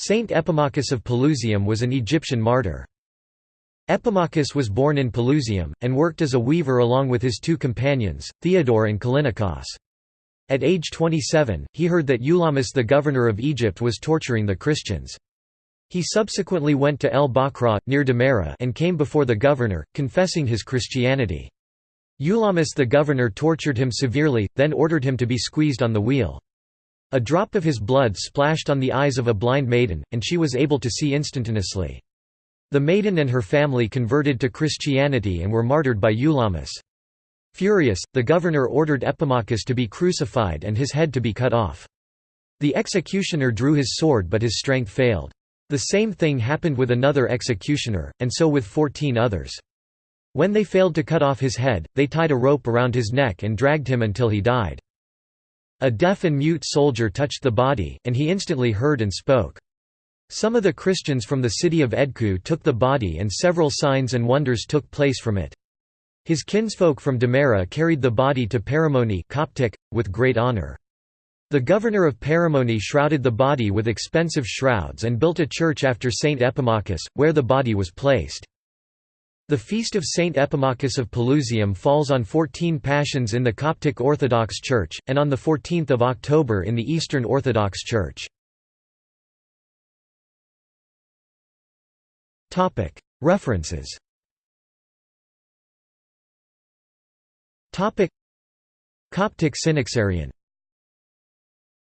Saint Epimachus of Pelusium was an Egyptian martyr. Epimachus was born in Pelusium, and worked as a weaver along with his two companions, Theodore and Callinicos. At age 27, he heard that Eulamus the governor of Egypt was torturing the Christians. He subsequently went to El Bakra, near Damara and came before the governor, confessing his Christianity. Eulamus the governor tortured him severely, then ordered him to be squeezed on the wheel. A drop of his blood splashed on the eyes of a blind maiden, and she was able to see instantaneously. The maiden and her family converted to Christianity and were martyred by Eulamus. Furious, the governor ordered Epimachus to be crucified and his head to be cut off. The executioner drew his sword but his strength failed. The same thing happened with another executioner, and so with fourteen others. When they failed to cut off his head, they tied a rope around his neck and dragged him until he died. A deaf and mute soldier touched the body, and he instantly heard and spoke. Some of the Christians from the city of Edku took the body and several signs and wonders took place from it. His kinsfolk from Damara carried the body to Paramoni Coptic, with great honor. The governor of Paramoni shrouded the body with expensive shrouds and built a church after Saint Epimachus, where the body was placed. The feast of Saint Epimachus of Pelusium falls on 14 Pashons in the Coptic Orthodox Church, and on 14 October in the Eastern Orthodox Church. References. Coptic Synaxarion